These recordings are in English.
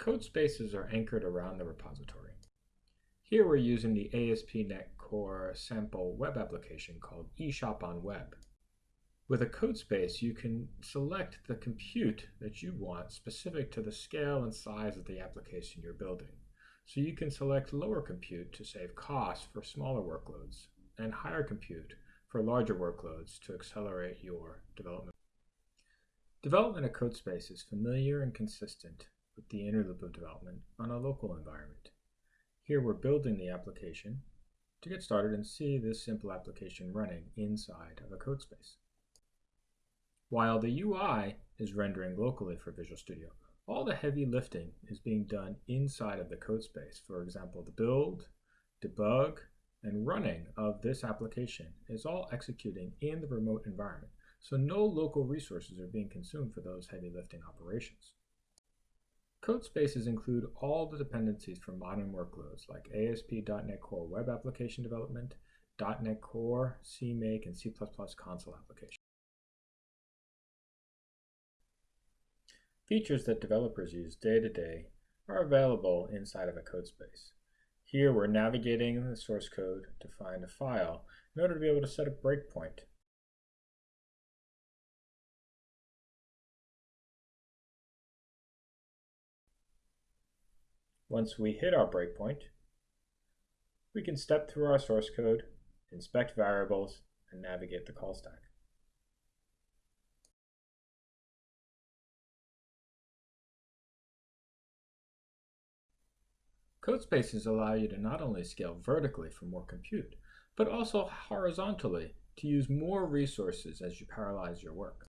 Code spaces are anchored around the repository. Here we're using the ASP.NET Core sample web application called eShop on Web. With a code space, you can select the compute that you want specific to the scale and size of the application you're building. So you can select lower compute to save costs for smaller workloads and higher compute for larger workloads to accelerate your development. Development of CodeSpace is familiar and consistent with the inner loop of development on a local environment. Here we're building the application to get started and see this simple application running inside of a CodeSpace. While the UI is rendering locally for Visual Studio, all the heavy lifting is being done inside of the CodeSpace. For example, the build, debug, and running of this application is all executing in the remote environment, so no local resources are being consumed for those heavy lifting operations. Code spaces include all the dependencies for modern workloads like ASP.NET Core Web Application Development, .NET Core, CMake, and C++ console applications. Features that developers use day to day are available inside of a code space. Here we're navigating the source code to find a file in order to be able to set a breakpoint. Once we hit our breakpoint, we can step through our source code, inspect variables, and navigate the call stack. Code spaces allow you to not only scale vertically for more compute, but also horizontally to use more resources as you parallelize your work.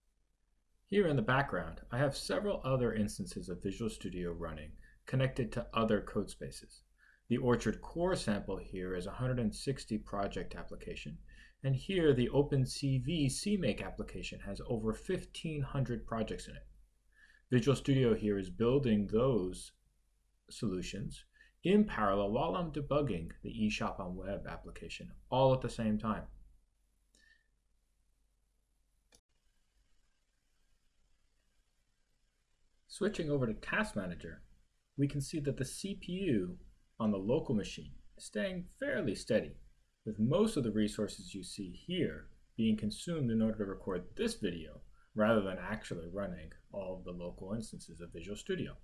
Here in the background, I have several other instances of Visual Studio running connected to other code spaces. The Orchard core sample here is 160 project application, and here the OpenCV CMake application has over 1,500 projects in it. Visual Studio here is building those solutions in parallel while I'm debugging the eShop on Web application all at the same time. Switching over to Task Manager, we can see that the CPU on the local machine is staying fairly steady, with most of the resources you see here being consumed in order to record this video rather than actually running all of the local instances of Visual Studio.